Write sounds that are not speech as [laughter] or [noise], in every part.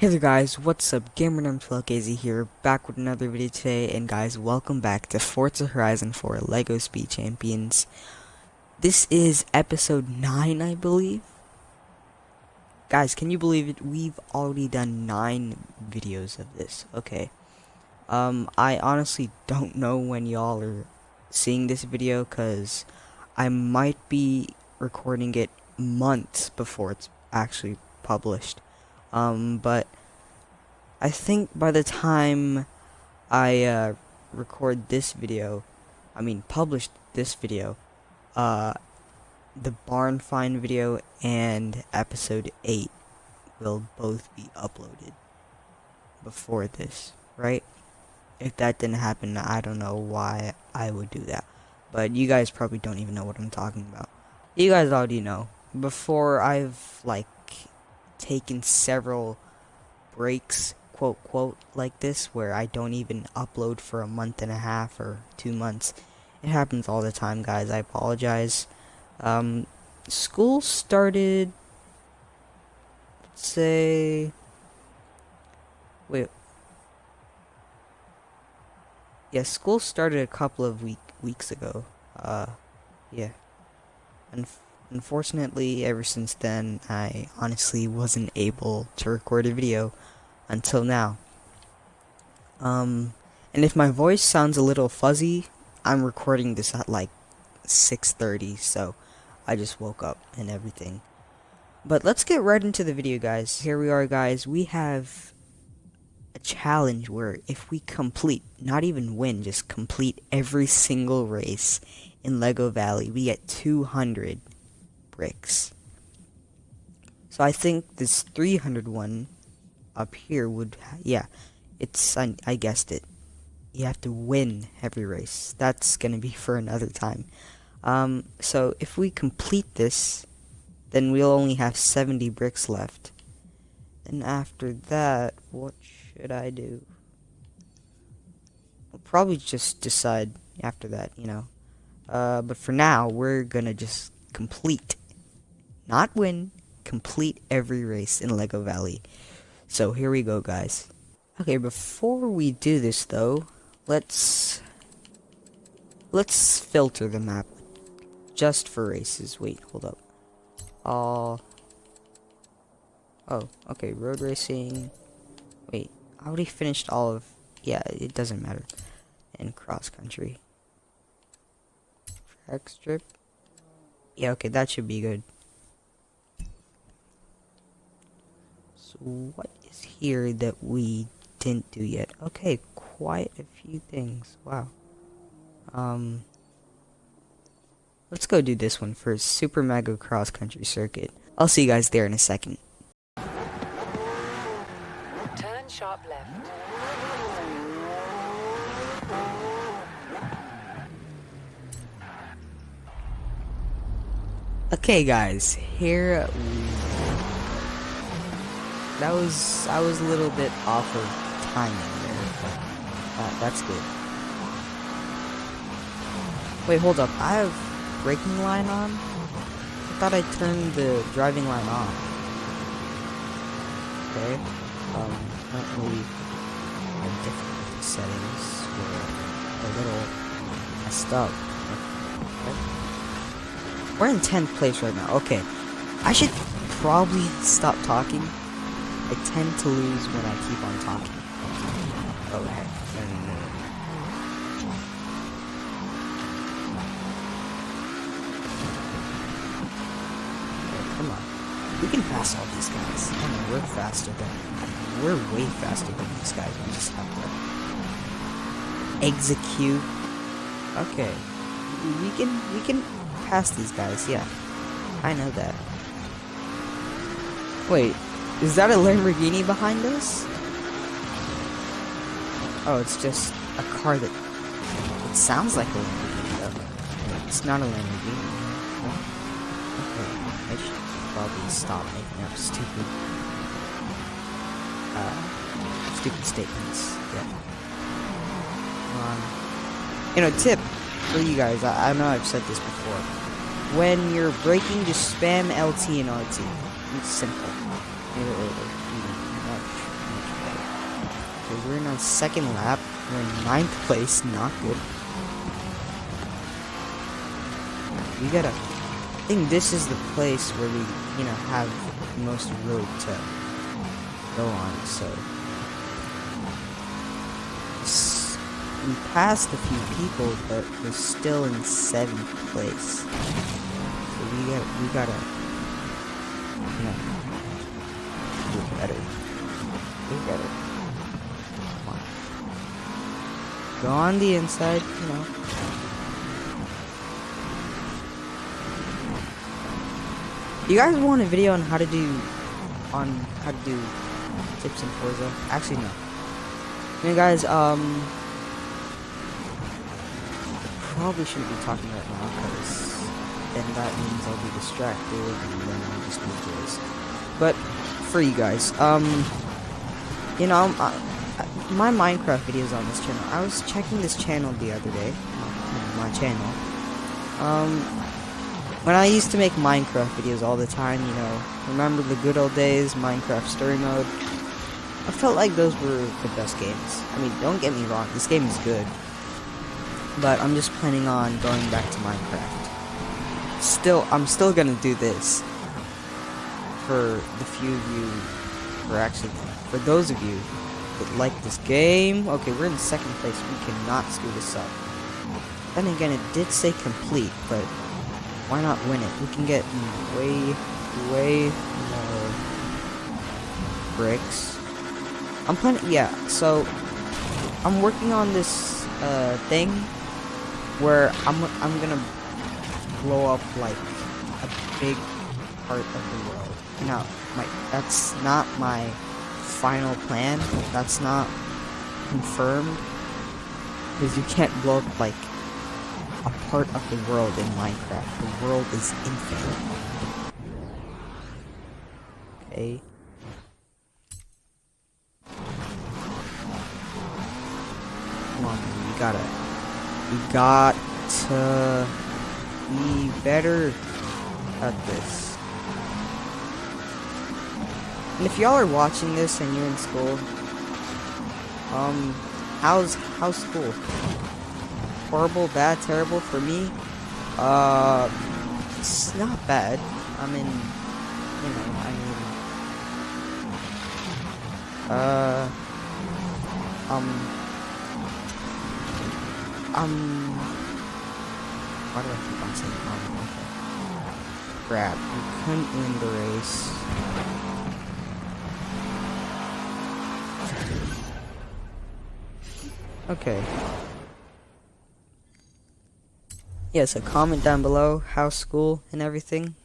Hey there guys, what's up? GamerNum12KZ here, back with another video today, and guys, welcome back to Forza Horizon 4 LEGO Speed Champions. This is episode 9, I believe. Guys, can you believe it? We've already done 9 videos of this. Okay. Um, I honestly don't know when y'all are seeing this video, because I might be recording it months before it's actually published. Um, but I think by the time I uh, record this video, I mean publish this video, uh, the barn find video and episode 8 will both be uploaded before this, right? If that didn't happen, I don't know why I would do that. But you guys probably don't even know what I'm talking about. You guys already know. Before I've, like, taken several breaks, quote, quote, like this, where I don't even upload for a month and a half or two months. It happens all the time, guys. I apologize. Um, school started, say, wait. Yeah, school started a couple of week weeks ago. Uh, yeah. And Unfortunately, ever since then, I honestly wasn't able to record a video until now. Um, and if my voice sounds a little fuzzy, I'm recording this at like 6.30, so I just woke up and everything. But let's get right into the video, guys. Here we are, guys. We have a challenge where if we complete, not even win, just complete every single race in Lego Valley, we get 200 bricks. So I think this 300 one up here would, yeah, it's, I, I guessed it. You have to win every race. That's going to be [laughs] for another time. Um, so if we complete this, then we'll only have 70 bricks left. And after that, what should I do? We'll probably just decide after that, you know. Uh, but for now, we're gonna just complete not win, complete every race in Lego Valley. So here we go, guys. Okay, before we do this though, let's let's filter the map just for races. Wait, hold up. All Oh, okay, road racing. Wait, I already finished all of yeah, it doesn't matter. And cross country. Track strip. Yeah, okay, that should be good. What is here that we didn't do yet? Okay, quite a few things. Wow. Um, let's go do this one first. Super Mega Cross Country Circuit. I'll see you guys there in a second. Turn sharp left. Okay, guys, here that was I was a little bit off of timing there, but uh, that's good. Wait, hold up. I have braking line on. I thought I turned the driving line off. Okay. Um, I have different settings were a little messed up. We're in 10th place right now. Okay. I should probably stop talking I tend to lose when I keep on talking. Okay. come on. We can pass all these guys. I mean, we're faster than... We're way faster than these guys. We just have to... Execute. Okay. We can... We can pass these guys, yeah. I know that. Wait, is that a Lamborghini behind us? Oh, it's just a car that... It sounds like a Lamborghini, though. It's not a Lamborghini. Okay, I should probably stop making up stupid... Uh, stupid statements. Yeah. Um, you know, tip for you guys, I, I know I've said this before. When you're braking, just spam LT and RT. It's simple. Okay, we're in our second lap. We're in ninth place. Not good. We gotta. I think this is the place where we, you know, have the most road to go on. So we passed a few people, but we're still in seventh place. So we got we gotta, you know, better. Do better. Come on. Go on the inside, you know. You guys want a video on how to do on how to do tips in Forza? Actually no. Hey guys, um probably shouldn't be talking right now because then that means I'll be distracted and then I'll just move this. But for you guys, um you know, I, I- my Minecraft videos on this channel. I was checking this channel the other day, my my channel. Um, when I used to make Minecraft videos all the time, you know, remember the good old days, Minecraft story mode. I felt like those were the best games. I mean, don't get me wrong, this game is good. But I'm just planning on going back to Minecraft. Still, I'm still gonna do this. For the few of you, or actually, for those of you that like this game. Okay, we're in second place. We cannot screw this up. Then again, it did say complete, but why not win it? We can get way, way more bricks. I'm planning, yeah, so I'm working on this uh, thing where I'm, I'm gonna blow up like a big part of the world. Now, my, that's not my final plan. That's not confirmed. Because you can't blow up like a part of the world in Minecraft. The world is infinite. Okay. Come on, we gotta. We got to be better at this. And if y'all are watching this and you're in school, um, how's how's school? Horrible, bad, terrible for me. Uh, it's not bad. I mean, you know, I mean, uh, um, um, why do I keep on saying um? Okay. Crap, we couldn't win the race. Okay. Yeah, so comment down below how school and everything.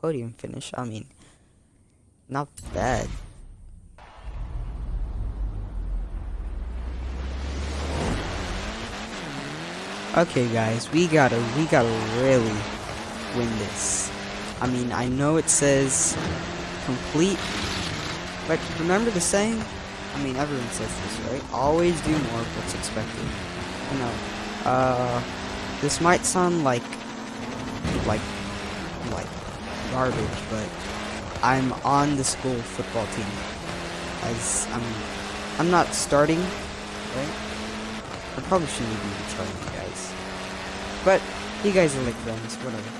Podium finish, I mean, not bad. Okay guys, we gotta, we gotta really win this. I mean, I know it says complete, but remember the saying? I mean, everyone says this, right? Always do more of what's expected. You know, uh, this might sound like, like, like garbage, but I'm on the school football team. As I'm, I'm not starting, right? I probably shouldn't even be telling you guys. But you guys are like friends, whatever.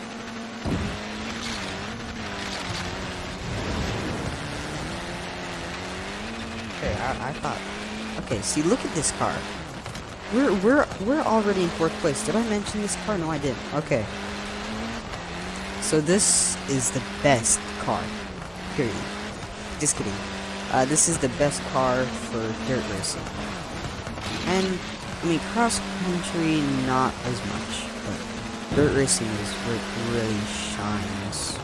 Okay, I, I thought. Okay, see, look at this car. We're we're we're already in fourth place. Did I mention this car? No, I didn't. Okay. So this is the best car. Period. Just kidding. Uh, this is the best car for dirt racing. And I mean, cross country not as much, but dirt racing is where it really shines.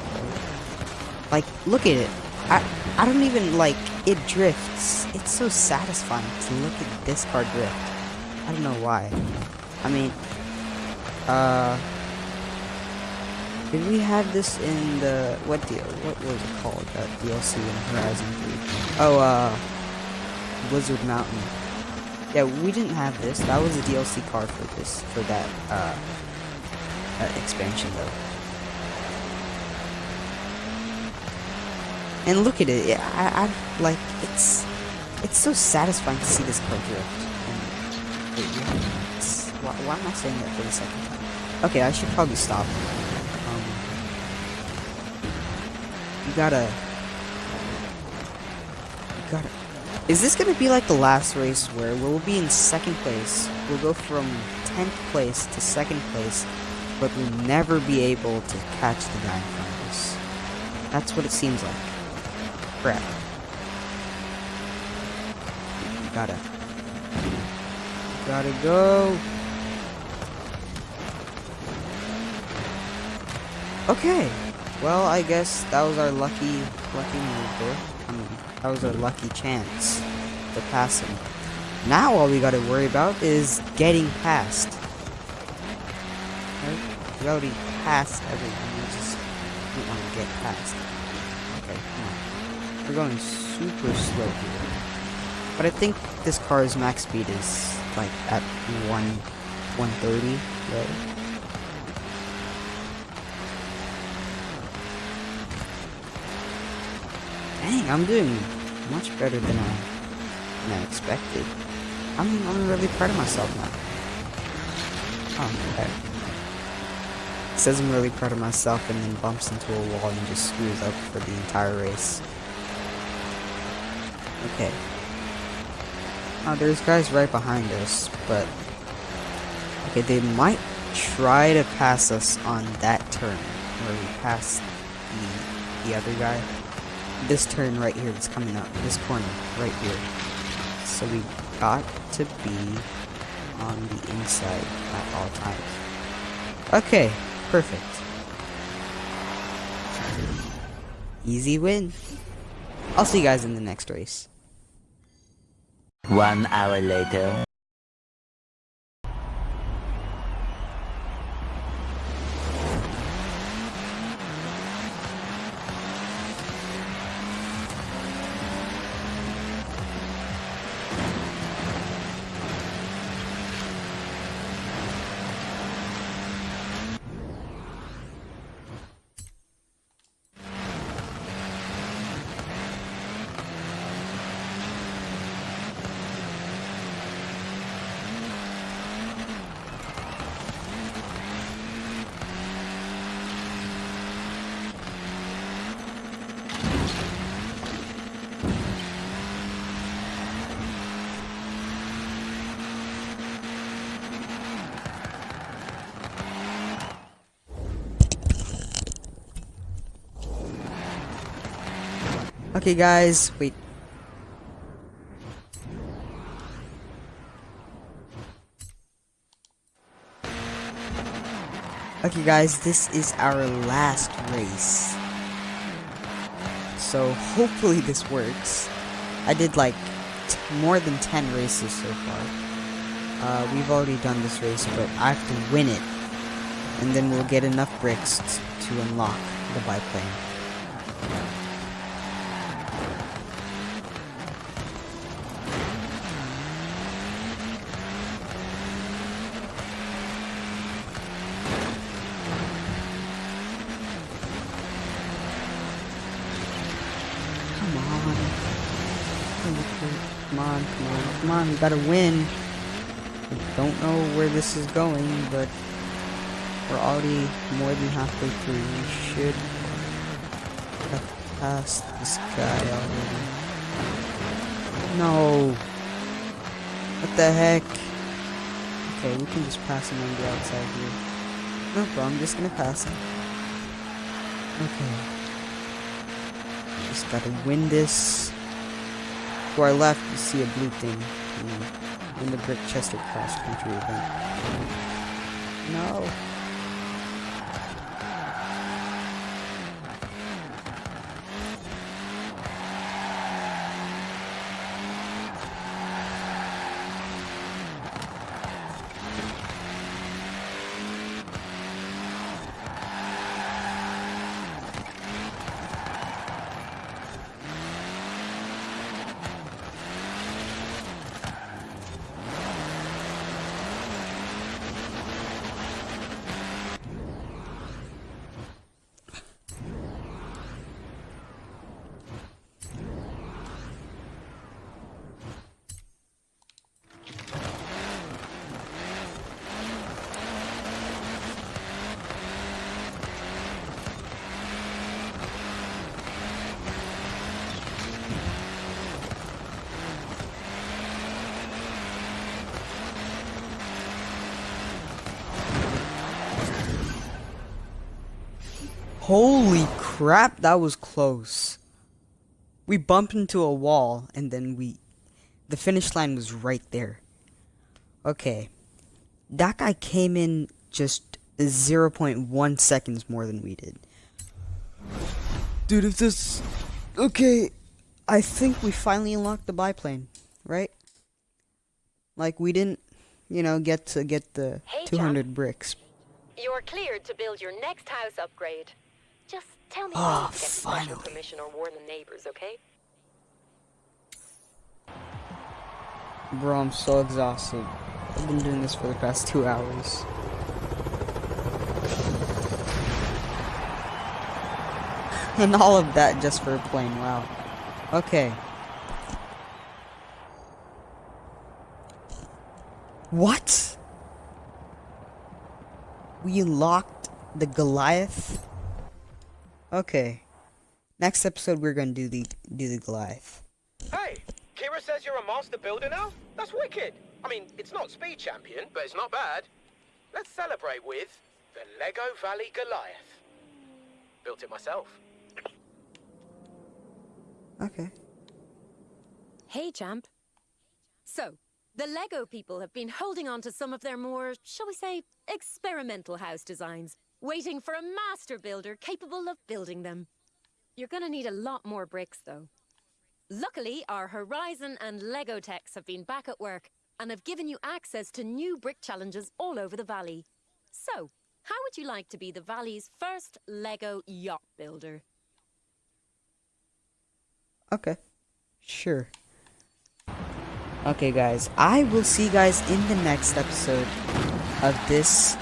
Like, look at it. I I don't even like it drifts. It's so satisfying to look at this car drift. I don't know why. I mean, uh, did we have this in the what deal? What was it called? That DLC in Horizon 3? Oh, uh, Blizzard Mountain. Yeah, we didn't have this. That was a DLC card for this for that uh, uh expansion though. And look at it. I, I like it's It's so satisfying to see this car drift. It's- why, why am I saying that for the second time? Okay, I should probably stop. Um, you gotta. You gotta. Is this gonna be like the last race where we'll be in second place? We'll go from 10th place to second place, but we'll never be able to catch the guy in front of us. That's what it seems like. Crap. You gotta. Gotta go. Okay. Well, I guess that was our lucky, lucky move there. I mean, that was our lucky chance to pass him. Now all we gotta worry about is getting past. Right? We already passed everyone. We just don't want to get past. We're going super slow here. But I think this car's max speed is like at 1 130, right? Dang, I'm doing much better than I, than I expected. I'm, I'm really proud of myself now. Oh, okay. Says I'm really proud of myself and then bumps into a wall and just screws up for the entire race. Okay. Oh, there's guys right behind us, but... Okay, they might try to pass us on that turn, where we pass the, the other guy this turn right here that's coming up, this corner right here. So we got to be on the inside at all times. Okay, perfect. Easy win. I'll see you guys in the next race. One hour later. Okay, guys, wait. Okay, guys, this is our last race. So, hopefully this works. I did like more than 10 races so far. Uh, we've already done this race, but I have to win it. And then we'll get enough bricks to unlock the biplane. Come on. Come on, come on. We gotta win. I don't know where this is going, but we're already more than halfway through. We should have passed this guy already. No. What the heck? Okay, we can just pass him on the outside here. No problem, I'm just gonna pass him. Okay. Just gotta win this. To our left, you see a blue thing. Win the Brick Chester cross country event. No. Holy crap, that was close. We bumped into a wall and then we the finish line was right there. Okay. That guy came in just 0.1 seconds more than we did. Dude, if this Okay, I think we finally unlocked the biplane, right? Like we didn't, you know, get to get the Hey, 200 bricks. You're cleared to build your next house upgrade. Just tell me Ah, get finally. permission or warn the neighbors, okay? Bro, I'm so exhausted. I've been doing this for the past two hours. [laughs] And all of that just for a plane, wow. Okay. What? We locked the Goliath? Okay. Next episode we're gonna do the do the Goliath. Hey, Kira says you're a master builder now? That's wicked. I mean, it's not speed champion, but it's not bad. Let's celebrate with the Lego Valley Goliath. Built it myself. Okay. Hey, champ. So, the Lego people have been holding on to some of their more, shall we say, experimental house designs, waiting for a master builder capable of building them. You're gonna need a lot more bricks, though. Luckily, our Horizon and Lego techs have been back at work and have given you access to new brick challenges all over the valley. So, how would you like to be the valley's first Lego yacht builder? Okay. Sure. Okay, guys. I will see you guys in the next episode of this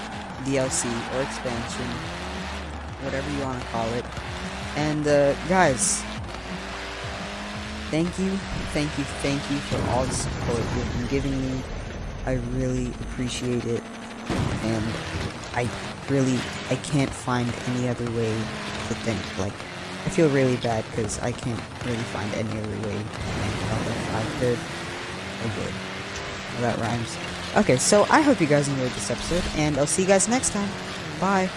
DLC or expansion, whatever you want to call it. And, uh, guys, thank you, thank you, thank you for all the support you've been giving me. I really appreciate it. And I really, I can't find any other way to think. Like, I feel really bad because I can't really find any other way. But if I could, I would. Well, that rhymes. Okay, so I hope you guys enjoyed this episode, and I'll see you guys next time. Bye.